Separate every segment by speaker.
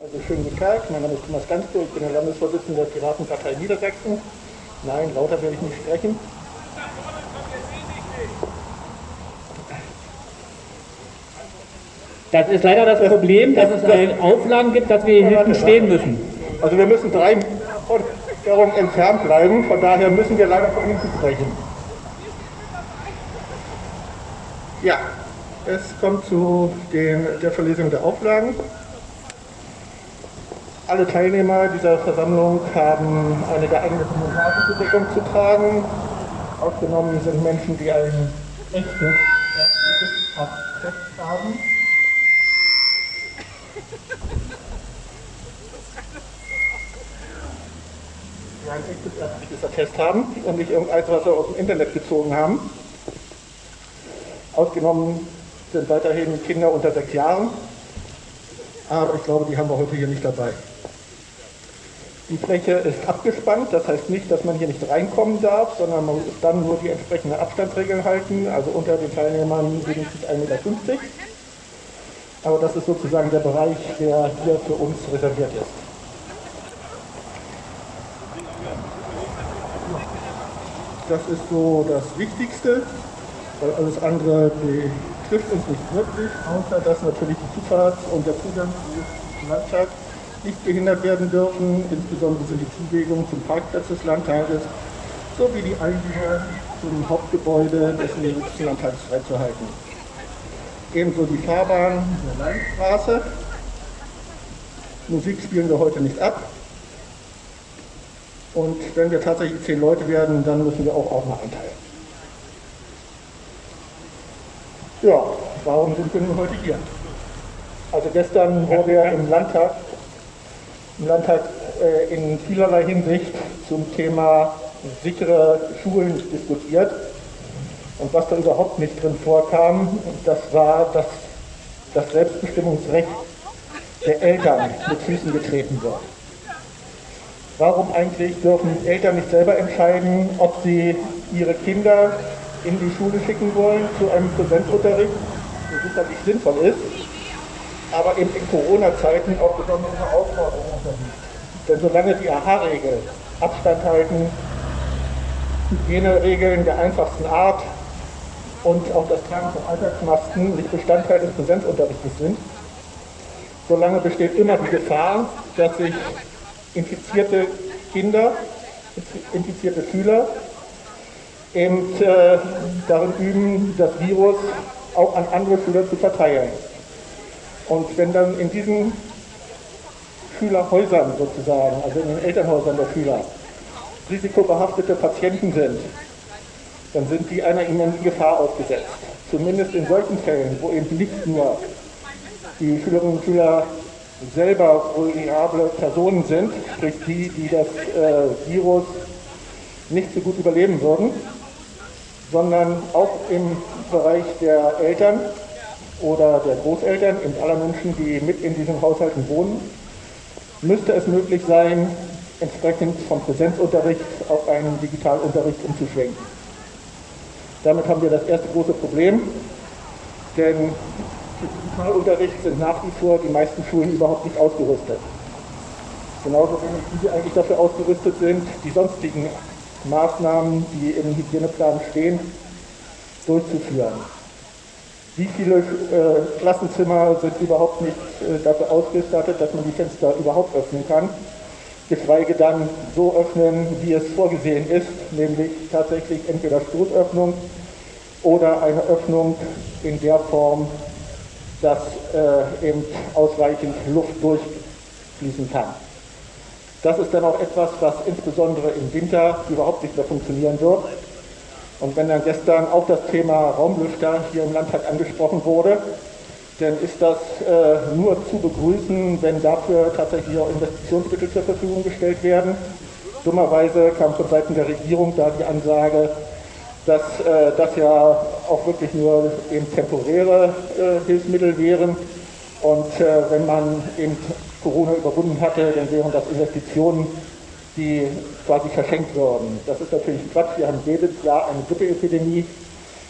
Speaker 1: Also schönen guten Tag, mein Name ist Thomas Gansko, ich bin der Landesvorsitzende der Piratenpartei Niedersachsen. Nein, lauter werde ich nicht sprechen.
Speaker 2: Das ist leider das Problem, dass es äh, Auflagen gibt, dass wir hier hinten stehen müssen.
Speaker 1: Also wir müssen drei Forderungen entfernt bleiben, von daher müssen wir leider von hinten sprechen. Ja, es kommt zu den, der Verlesung der Auflagen. Alle Teilnehmer dieser Versammlung haben eine geeignete Montagebedeckung zu tragen. Ausgenommen sind Menschen, die ein echtes ärztliches Attest haben. Die ein echtes ärztliches Attest haben und nicht irgendeins, was sie aus dem Internet gezogen haben. Ausgenommen sind weiterhin Kinder unter sechs Jahren. Aber ich glaube, die haben wir heute hier nicht dabei. Die Fläche ist abgespannt, das heißt nicht, dass man hier nicht reinkommen darf, sondern man muss dann nur die entsprechende Abstandsregeln halten, also unter den Teilnehmern wenigstens 1,50 Meter. Aber das ist sozusagen der Bereich, der hier für uns reserviert ist. Das ist so das Wichtigste, weil alles andere betrifft uns nicht wirklich, außer dass natürlich die Zufahrt und der Zugang zum Landtag nicht behindert werden dürfen. Insbesondere sind die Zuwegungen zum Parkplatz des Landtages sowie die Eingänge zum Hauptgebäude des nächsten Landtages freizuhalten. Ebenso die Fahrbahn der Landstraße. Musik spielen wir heute nicht ab. Und wenn wir tatsächlich zehn Leute werden, dann müssen wir auch Ordner einteilen. Ja, warum sind wir nun heute hier? Also gestern wurde ja im Landtag im Landtag äh, in vielerlei Hinsicht zum Thema sichere Schulen diskutiert. Und was da überhaupt nicht drin vorkam, das war, dass das Selbstbestimmungsrecht der Eltern mit Füßen getreten wird. Warum eigentlich dürfen Eltern nicht selber entscheiden, ob sie ihre Kinder in die Schule schicken wollen zu einem Präsenzunterricht, der sicherlich sinnvoll ist, aber eben in Corona-Zeiten auch besondere Herausforderungen unterliegt. Denn solange die AHA-Regeln Abstand halten, Hygieneregeln der einfachsten Art und auch das Tragen von Alltagsmasken nicht Bestandteil des Präsenzunterrichtes sind, solange besteht immer die Gefahr, dass sich infizierte Kinder, infizierte Schüler eben äh, darin üben, das Virus auch an andere Schüler zu verteilen. Und wenn dann in diesen Schülerhäusern sozusagen, also in den Elternhäusern der Schüler, risikobehaftete Patienten sind, dann sind die einer immensen Gefahr ausgesetzt. Zumindest in solchen Fällen, wo eben nicht nur die Schülerinnen und Schüler selber vulnerable Personen sind, sprich die, die das äh, Virus nicht so gut überleben würden, sondern auch im Bereich der Eltern oder der Großeltern und aller Menschen, die mit in diesen Haushalten wohnen, müsste es möglich sein, entsprechend vom Präsenzunterricht auf einen Digitalunterricht umzuschwenken. Damit haben wir das erste große Problem, denn für Digitalunterricht sind nach wie vor die meisten Schulen überhaupt nicht ausgerüstet. Genauso wenig diese eigentlich dafür ausgerüstet sind, die sonstigen Maßnahmen, die im Hygieneplan stehen, durchzuführen. Wie viele äh, Klassenzimmer sind überhaupt nicht äh, dafür ausgestattet, dass man die Fenster überhaupt öffnen kann? Geschweige dann so öffnen, wie es vorgesehen ist, nämlich tatsächlich entweder Stoßöffnung oder eine Öffnung in der Form, dass äh, eben ausreichend Luft durchfließen kann. Das ist dann auch etwas, was insbesondere im Winter überhaupt nicht mehr funktionieren wird. Und wenn dann gestern auch das Thema Raumlüfter hier im Landtag angesprochen wurde, dann ist das äh, nur zu begrüßen, wenn dafür tatsächlich auch Investitionsmittel zur Verfügung gestellt werden. Dummerweise kam von Seiten der Regierung da die Ansage, dass äh, das ja auch wirklich nur eben temporäre äh, Hilfsmittel wären. Und äh, wenn man eben Corona überwunden hatte, dann wären das Investitionen, die quasi verschenkt würden. Das ist natürlich Quatsch. Wir haben jedes Jahr eine Grippeepidemie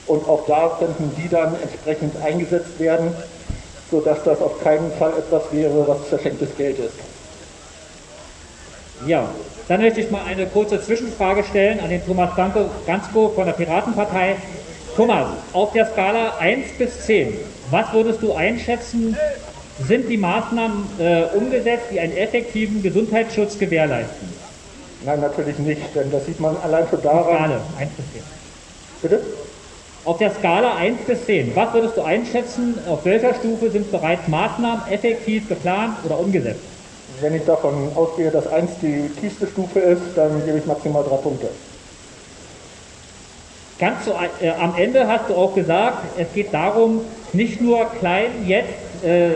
Speaker 1: und auch da könnten die dann entsprechend eingesetzt werden. sodass das auf keinen Fall etwas wäre, was verschenktes Geld ist.
Speaker 2: Ja, dann möchte ich mal eine kurze Zwischenfrage stellen an den Thomas Gansko von der Piratenpartei. Thomas, auf der Skala 1 bis 10, was würdest du einschätzen, sind die Maßnahmen äh, umgesetzt, die einen effektiven Gesundheitsschutz gewährleisten?
Speaker 1: Nein, natürlich nicht, denn das sieht man allein schon daran.
Speaker 2: Skala 1 bis 10.
Speaker 1: Bitte?
Speaker 2: Auf der Skala 1 bis 10, was würdest du einschätzen, auf welcher Stufe sind bereits Maßnahmen effektiv geplant oder umgesetzt?
Speaker 1: Wenn ich davon ausgehe, dass 1 die tiefste Stufe ist, dann gebe ich maximal drei Punkte.
Speaker 2: Ganz zu, äh, am Ende hast du auch gesagt, es geht darum, nicht nur klein jetzt äh,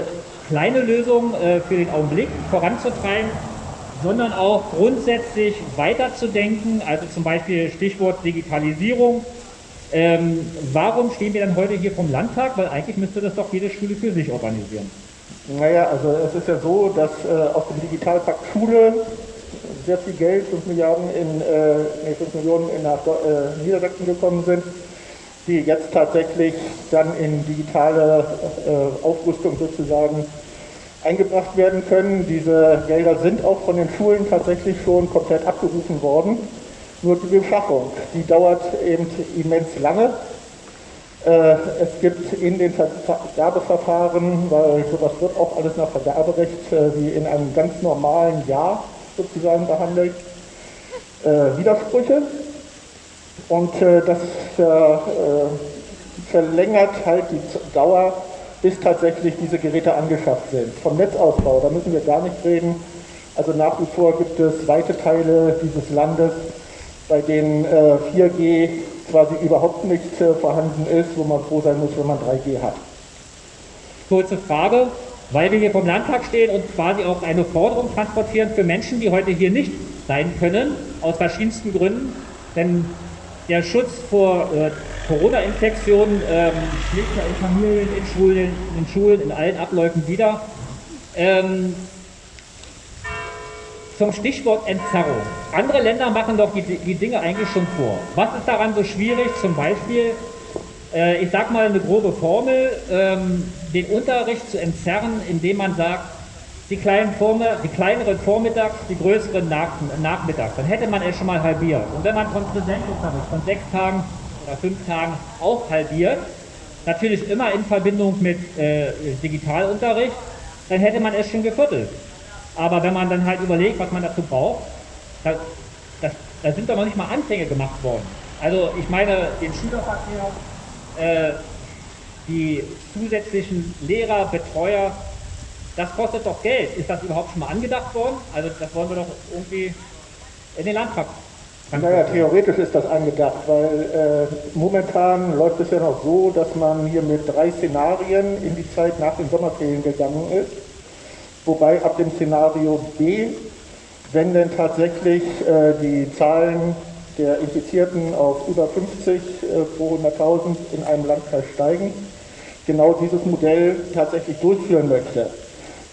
Speaker 2: kleine Lösungen äh, für den Augenblick voranzutreiben, sondern auch grundsätzlich weiterzudenken, also zum Beispiel Stichwort Digitalisierung. Ähm, warum stehen wir dann heute hier vom Landtag? Weil eigentlich müsste das doch jede Schule für sich organisieren.
Speaker 1: Naja, also es ist ja so, dass äh, aus dem Digitalpakt Schule sehr viel Geld, 5 Milliarden in, äh, nee, 5 Millionen in nach äh, Niedersachsen gekommen sind, die jetzt tatsächlich dann in digitale äh, Aufrüstung sozusagen eingebracht werden können. Diese Gelder sind auch von den Schulen tatsächlich schon komplett abgerufen worden. Nur die Beschaffung, die dauert eben immens lange. Äh, es gibt in den Vergabeverfahren, weil sowas wird auch alles nach Vergaberecht äh, wie in einem ganz normalen Jahr sozusagen behandelt, äh, Widersprüche. Und das verlängert halt die Dauer bis tatsächlich diese Geräte angeschafft sind. Vom Netzausbau, da müssen wir gar nicht reden. Also nach wie vor gibt es weite Teile dieses Landes, bei denen äh, 4G quasi überhaupt nicht äh, vorhanden ist, wo man froh sein muss, wenn man 3G hat.
Speaker 2: Kurze Frage, weil wir hier vom Landtag stehen und quasi auch eine Forderung transportieren für Menschen, die heute hier nicht sein können, aus verschiedensten Gründen. Denn der Schutz vor äh, Corona-Infektionen ähm, schlägt ja in Familien, in Schulen, in Schulen, in allen Abläufen wieder. Ähm, zum Stichwort Entzerrung. Andere Länder machen doch die, die Dinge eigentlich schon vor. Was ist daran so schwierig? Zum Beispiel, äh, ich sage mal eine grobe Formel, ähm, den Unterricht zu entzerren, indem man sagt, die, kleinen Vorme die kleineren vormittags, die größeren nach nachmittags. Dann hätte man es schon mal halbiert. Und wenn man von Präsenzunterricht von sechs Tagen oder fünf Tagen auch halbiert, natürlich immer in Verbindung mit äh, Digitalunterricht, dann hätte man es schon geviertelt. Aber wenn man dann halt überlegt, was man dazu braucht, da, das, da sind doch noch nicht mal Anfänge gemacht worden. Also ich meine, den Schülerverkehr, äh, die zusätzlichen Lehrer, Betreuer, das kostet doch Geld. Ist das überhaupt schon mal angedacht worden? Also das wollen wir doch irgendwie in den Landtag.
Speaker 1: Naja, theoretisch ist das angedacht, weil äh, momentan läuft es ja noch so, dass man hier mit drei Szenarien in die Zeit nach den Sommerferien gegangen ist. Wobei ab dem Szenario B, wenn denn tatsächlich äh, die Zahlen der Infizierten auf über 50 äh, pro 100.000 in einem Landkreis steigen, genau dieses Modell tatsächlich durchführen möchte.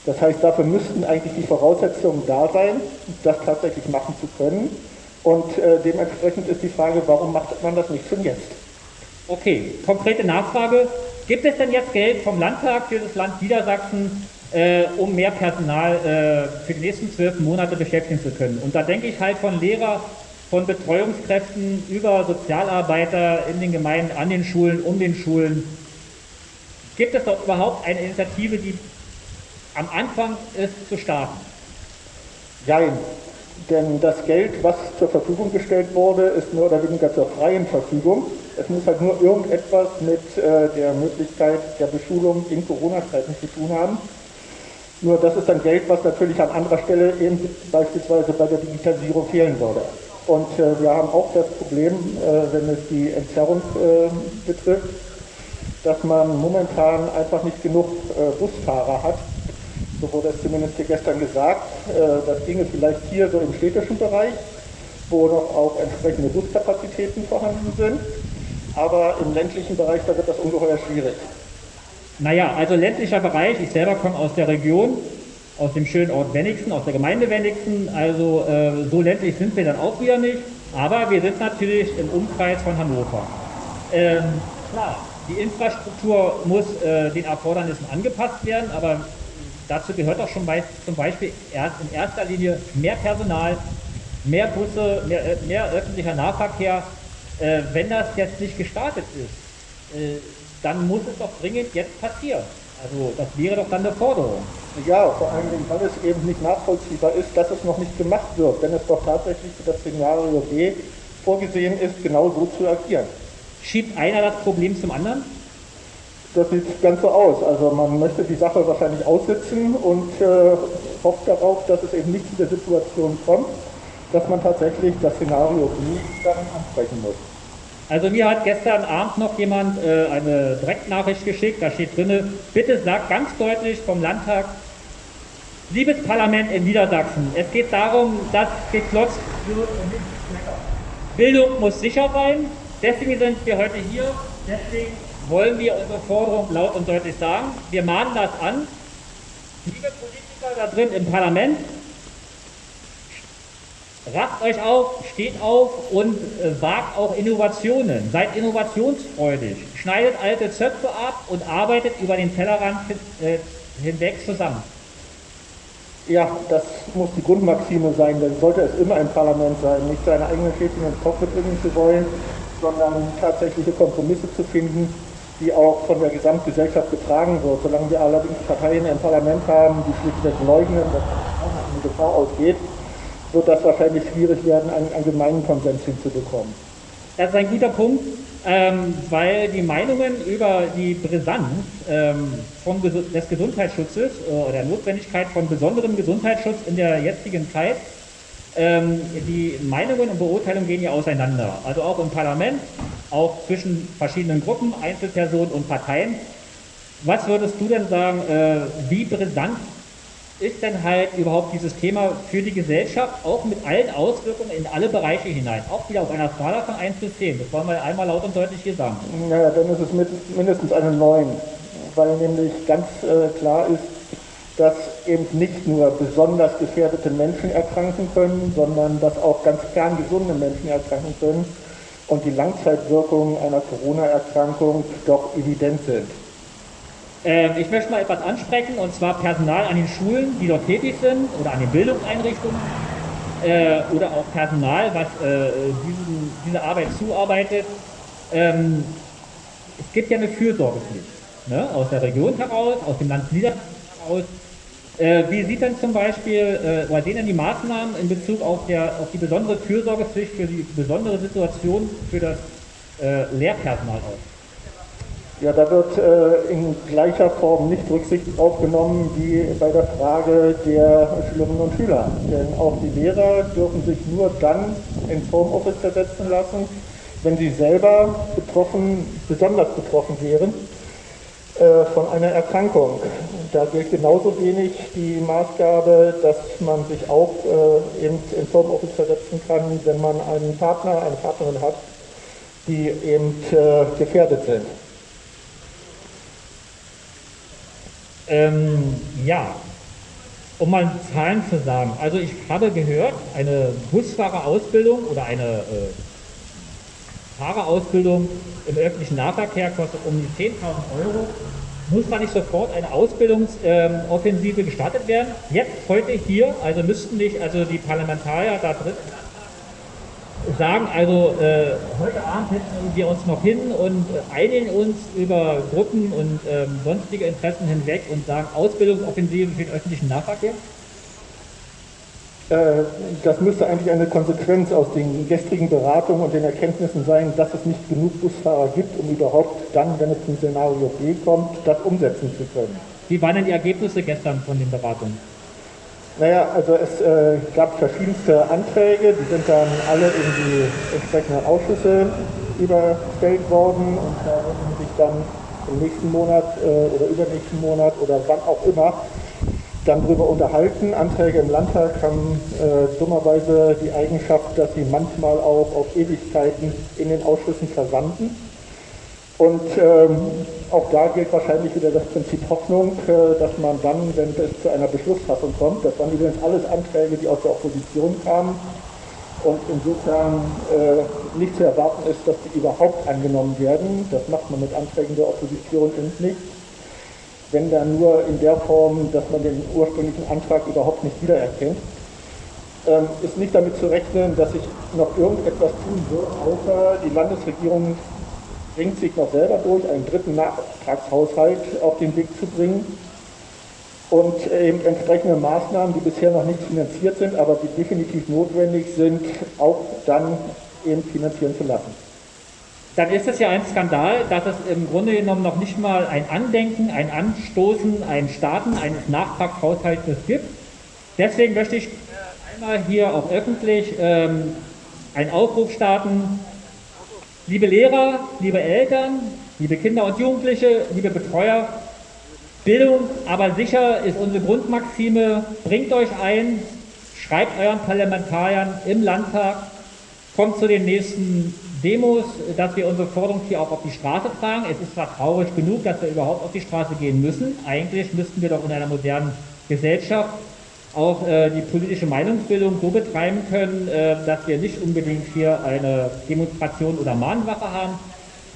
Speaker 1: Das heißt, dafür müssten eigentlich die Voraussetzungen da sein, das tatsächlich machen zu können. Und äh, dementsprechend ist die Frage, warum macht man das nicht schon jetzt?
Speaker 2: Okay, konkrete Nachfrage. Gibt es denn jetzt Geld vom Landtag für das Land Niedersachsen, äh, um mehr Personal äh, für die nächsten zwölf Monate beschäftigen zu können? Und da denke ich halt von Lehrer, von Betreuungskräften über Sozialarbeiter in den Gemeinden, an den Schulen, um den Schulen. Gibt es doch überhaupt eine Initiative, die am Anfang ist zu starten?
Speaker 1: Nein, denn das Geld, was zur Verfügung gestellt wurde, ist mehr oder weniger zur freien Verfügung. Es muss halt nur irgendetwas mit äh, der Möglichkeit der Beschulung in Corona-Zeiten zu tun haben. Nur das ist dann Geld, was natürlich an anderer Stelle eben beispielsweise bei der Digitalisierung fehlen würde. Und äh, wir haben auch das Problem, äh, wenn es die Entzerrung betrifft, dass man momentan einfach nicht genug Busfahrer hat, so wurde es zumindest hier gestern gesagt. Äh, das ginge vielleicht hier so im städtischen Bereich, wo noch auch entsprechende Buskapazitäten vorhanden sind. Aber im ländlichen Bereich, da wird das ungeheuer schwierig.
Speaker 2: Naja, also ländlicher Bereich, ich selber komme aus der Region, aus dem schönen Ort Wenigsen, aus der Gemeinde Wenigsen, also äh, so ländlich sind wir dann auch wieder nicht, aber wir sind natürlich im Umkreis von Hannover. Ähm, klar, die Infrastruktur muss äh, den Erfordernissen angepasst werden, aber dazu gehört auch schon bei, zum Beispiel erst in erster Linie mehr Personal, mehr Busse, mehr, äh, mehr öffentlicher Nahverkehr. Äh, wenn das jetzt nicht gestartet ist, äh, dann muss es doch dringend jetzt passieren. Also das wäre doch dann eine Forderung.
Speaker 1: Ja, vor allen Dingen, weil es eben nicht nachvollziehbar ist, dass es noch nicht gemacht wird, wenn es doch tatsächlich für das Szenario B vorgesehen ist, genau so zu agieren.
Speaker 2: Schiebt einer das Problem zum anderen?
Speaker 1: Das sieht ganz so aus. Also man möchte die Sache wahrscheinlich aussitzen und äh, hofft darauf, dass es eben nicht zu der Situation kommt, dass man tatsächlich das Szenario B dann ansprechen muss.
Speaker 2: Also mir hat gestern Abend noch jemand äh, eine Direktnachricht geschickt, da steht drin, bitte sagt ganz deutlich vom Landtag, liebes Parlament in Niedersachsen, es geht darum, dass geklotzt wird und nicht Bildung muss sicher sein, deswegen sind wir heute hier, deswegen wollen wir unsere Forderung laut und deutlich sagen. Wir mahnen das an. Liebe Politiker da drin im Parlament, Racht euch auf, steht auf und äh, wagt auch Innovationen. Seid innovationsfreudig. Schneidet alte Zöpfe ab und arbeitet über den Tellerrand äh, hinweg zusammen.
Speaker 1: Ja, das muss die Grundmaxime sein, denn sollte es immer ein Parlament sein, nicht seine eigenen Schäfchen ins Kopf bringen zu wollen, sondern tatsächliche Kompromisse zu finden, die auch von der Gesamtgesellschaft getragen wird. Solange wir allerdings Parteien im Parlament haben, die schlichtweg leugnen, dass eine Gefahr ausgeht, wird das wahrscheinlich schwierig werden, einen allgemeinen Konsens hinzubekommen.
Speaker 2: Das ist ein guter Punkt, ähm, weil die Meinungen über die Brisanz ähm, von, des Gesundheitsschutzes äh, oder der Notwendigkeit von besonderem Gesundheitsschutz in der jetzigen Zeit, ähm, die Meinungen und Beurteilungen gehen ja auseinander. Also auch im Parlament, auch zwischen verschiedenen Gruppen, Einzelpersonen und Parteien. Was würdest du denn sagen, äh, wie brisant ist denn halt überhaupt dieses Thema für die Gesellschaft auch mit allen Auswirkungen in alle Bereiche hinein? Auch wieder auf einer Skala von 1 bis 10. Das wollen wir einmal laut und deutlich hier sagen.
Speaker 1: Naja, dann ist es mit, mindestens eine 9, weil nämlich ganz äh, klar ist, dass eben nicht nur besonders gefährdete Menschen erkranken können, sondern dass auch ganz kerngesunde Menschen erkranken können und die Langzeitwirkungen einer Corona-Erkrankung doch evident sind.
Speaker 2: Ähm, ich möchte mal etwas ansprechen, und zwar Personal an den Schulen, die dort tätig sind, oder an den Bildungseinrichtungen, äh, oder auch Personal, was äh, diesen, diese Arbeit zuarbeitet. Ähm, es gibt ja eine Fürsorgepflicht, ne? aus der Region heraus, aus dem Land Niedersachsen heraus. Äh, wie sieht denn zum Beispiel, äh, oder sehen denn die Maßnahmen in Bezug auf, der, auf die besondere Fürsorgepflicht für die besondere Situation für das äh, Lehrpersonal aus?
Speaker 1: Ja, da wird äh, in gleicher Form nicht Rücksicht aufgenommen wie bei der Frage der Schülerinnen und Schüler. Denn auch die Lehrer dürfen sich nur dann ins Homeoffice versetzen lassen, wenn sie selber betroffen, besonders betroffen wären von einer Erkrankung. Da gilt genauso wenig die Maßgabe, dass man sich auch äh, eben ins Homeoffice versetzen kann, wenn man einen Partner, eine Partnerin hat, die eben äh, gefährdet sind.
Speaker 2: Ähm, ja, um mal Zahlen zu sagen. Also ich habe gehört, eine Busfahrerausbildung oder eine äh, Fahrerausbildung im öffentlichen Nahverkehr kostet um die 10.000 Euro. Muss man nicht sofort eine Ausbildungsoffensive gestartet werden? Jetzt, heute hier, also müssten nicht also die Parlamentarier da drin sagen also, äh, heute Abend setzen wir uns noch hin und äh, einigen uns über Gruppen und ähm, sonstige Interessen hinweg und sagen Ausbildungsoffensive für den öffentlichen Nahverkehr?
Speaker 1: Äh, das müsste eigentlich eine Konsequenz aus den gestrigen Beratungen und den Erkenntnissen sein, dass es nicht genug Busfahrer gibt, um überhaupt dann, wenn es zum Szenario B kommt, das umsetzen zu können.
Speaker 2: Wie waren denn die Ergebnisse gestern von den Beratungen?
Speaker 1: Naja, also es äh, gab verschiedenste Anträge, die sind dann alle in die entsprechenden Ausschüsse überstellt worden und da werden sich dann im nächsten Monat äh, oder übernächsten Monat oder wann auch immer dann darüber unterhalten. Anträge im Landtag haben äh, dummerweise die Eigenschaft, dass sie manchmal auch auf Ewigkeiten in den Ausschüssen versanden. Und ähm, auch da gilt wahrscheinlich wieder das Prinzip Hoffnung, äh, dass man dann, wenn es zu einer Beschlussfassung kommt, das waren übrigens alles Anträge, die aus der Opposition kamen, und insofern äh, nicht zu erwarten ist, dass die überhaupt angenommen werden. Das macht man mit Anträgen der Opposition nicht. Wenn dann nur in der Form, dass man den ursprünglichen Antrag überhaupt nicht wiedererkennt. Ähm, ist nicht damit zu rechnen, dass sich noch irgendetwas tun wird, außer die Landesregierung bringt sich noch selber durch, einen dritten Nachtragshaushalt auf den Weg zu bringen und eben entsprechende Maßnahmen, die bisher noch nicht finanziert sind, aber die definitiv notwendig sind, auch dann eben finanzieren zu lassen.
Speaker 2: Dann ist es ja ein Skandal, dass es im Grunde genommen noch nicht mal ein Andenken, ein Anstoßen, ein Starten eines Nachtragshaushaltes gibt. Deswegen möchte ich einmal hier auch öffentlich ähm, einen Aufruf starten. Liebe Lehrer, liebe Eltern, liebe Kinder und Jugendliche, liebe Betreuer, Bildung, aber sicher ist unsere Grundmaxime, bringt euch ein, schreibt euren Parlamentariern im Landtag, kommt zu den nächsten Demos, dass wir unsere Forderung hier auch auf die Straße tragen. Es ist zwar traurig genug, dass wir überhaupt auf die Straße gehen müssen. Eigentlich müssten wir doch in einer modernen Gesellschaft auch äh, die politische Meinungsbildung so betreiben können, äh, dass wir nicht unbedingt hier eine Demonstration oder Mahnwache haben,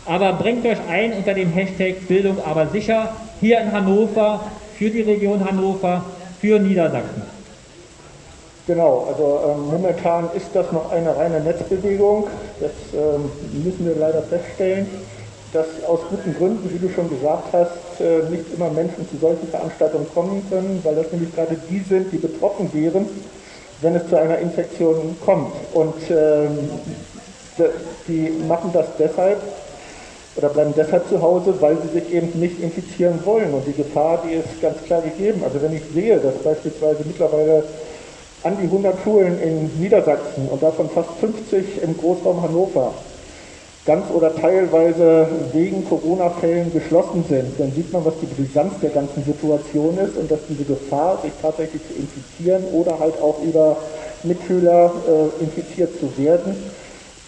Speaker 2: aber bringt euch ein unter dem Hashtag Bildung aber sicher hier in Hannover, für die Region Hannover, für Niedersachsen.
Speaker 1: Genau, also ähm, momentan ist das noch eine reine Netzbewegung. Das ähm, müssen wir leider feststellen, dass aus guten Gründen, wie du schon gesagt hast, äh, nicht immer Menschen zu solchen Veranstaltungen kommen können, weil das nämlich gerade die sind, die betroffen wären, wenn es zu einer Infektion kommt. Und ähm, die machen das deshalb, oder bleiben deshalb zu Hause, weil sie sich eben nicht infizieren wollen. Und die Gefahr, die ist ganz klar gegeben. Also wenn ich sehe, dass beispielsweise mittlerweile an die 100 Schulen in Niedersachsen und davon fast 50 im Großraum Hannover ganz oder teilweise wegen Corona-Fällen geschlossen sind, dann sieht man, was die Brisanz der ganzen Situation ist und dass diese Gefahr, sich tatsächlich zu infizieren oder halt auch über Mitschüler äh, infiziert zu werden,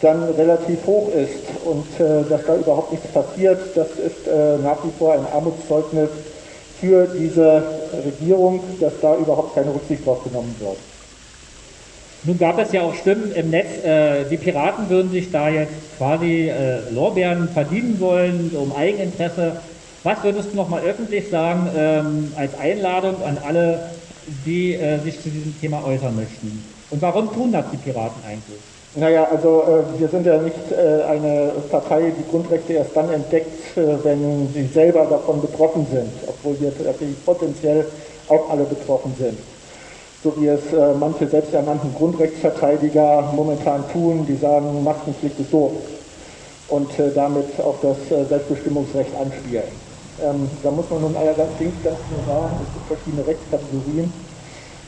Speaker 1: dann relativ hoch ist und äh, dass da überhaupt nichts passiert, das ist äh, nach wie vor ein Armutszeugnis für diese Regierung, dass da überhaupt keine Rücksicht drauf genommen wird.
Speaker 2: Nun gab es ja auch Stimmen im Netz, äh, die Piraten würden sich da jetzt quasi äh, Lorbeeren verdienen wollen, um Eigeninteresse. Was würdest du nochmal öffentlich sagen ähm, als Einladung an alle, die äh, sich zu diesem Thema äußern möchten? Und warum tun das die Piraten eigentlich?
Speaker 1: Naja, also äh, wir sind ja nicht äh, eine Partei, die Grundrechte erst dann entdeckt, äh, wenn sie selber davon betroffen sind, obwohl wir natürlich potenziell auch alle betroffen sind. So wie es äh, manche selbsternannten Grundrechtsverteidiger momentan tun, die sagen, Maskenpflicht ist doof und äh, damit auf das äh, Selbstbestimmungsrecht anspielen. Ähm, da muss man nun allerdings ganz klar sagen, es gibt verschiedene Rechtskategorien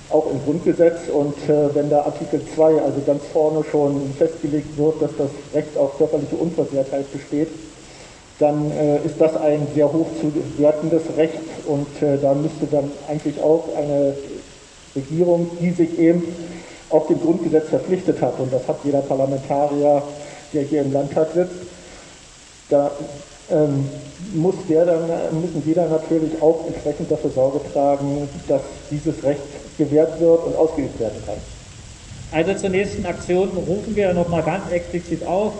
Speaker 1: auch im Grundgesetz. Und äh, wenn da Artikel 2, also ganz vorne schon festgelegt wird, dass das Recht auf körperliche Unversehrtheit besteht, dann äh, ist das ein sehr hoch zu wertendes Recht und äh, da müsste dann eigentlich auch eine Regierung, die sich eben auf dem Grundgesetz verpflichtet hat, und das hat jeder Parlamentarier, der hier im Landtag sitzt, da ähm, muss der dann, müssen dann natürlich auch entsprechend dafür Sorge tragen, dass dieses Recht gewährt wird und ausgeübt werden kann.
Speaker 2: Also zur nächsten Aktion rufen wir nochmal ganz explizit auf,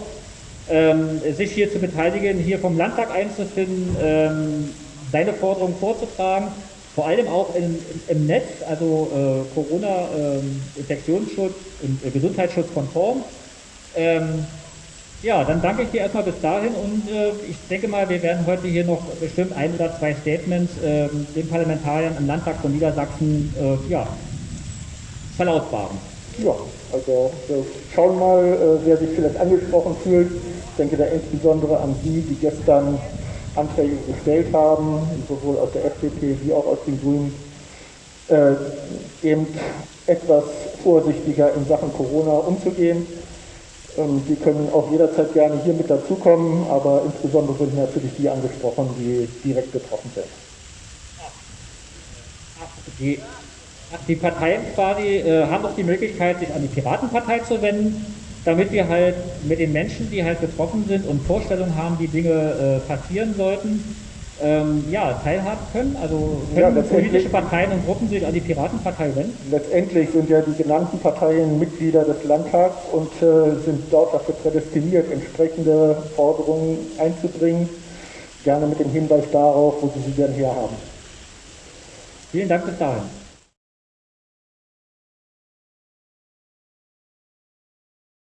Speaker 2: ähm, sich hier zu beteiligen, hier vom Landtag einzufinden, ähm, seine Forderungen vorzutragen, vor allem auch in, im Netz, also äh, Corona, ähm, Infektionsschutz und äh, Gesundheitsschutz konform. Ähm, ja, dann danke ich dir erstmal bis dahin und äh, ich denke mal, wir werden heute hier noch bestimmt ein oder zwei Statements äh, den Parlamentariern im Landtag von Niedersachsen äh, ja, verlautbaren.
Speaker 1: Ja, also wir schauen mal, äh, wer sich vielleicht angesprochen fühlt. Ich denke da insbesondere an die, die gestern Anträge gestellt haben, sowohl aus der FDP wie auch aus den Grünen, äh, eben etwas vorsichtiger in Sachen Corona umzugehen ähm, die können auch jederzeit gerne hier mit dazukommen, aber insbesondere sind natürlich die angesprochen, die direkt betroffen sind.
Speaker 2: Die, die Parteien quasi äh, haben auch die Möglichkeit, sich an die Piratenpartei zu wenden, damit wir halt mit den Menschen, die halt betroffen sind und Vorstellungen haben, wie Dinge äh, passieren sollten, ähm, ja, teilhaben können? Also
Speaker 1: Ja,
Speaker 2: können
Speaker 1: letztendlich-
Speaker 2: politische Parteien und Gruppen sich an die Piratenpartei wenden?
Speaker 1: Letztendlich sind ja die genannten Parteien Mitglieder des Landtags und äh, sind dort dafür prädestiniert, entsprechende Forderungen einzubringen, gerne mit dem Hinweis darauf, wo sie sie denn herhaben.
Speaker 2: Vielen Dank bis dahin.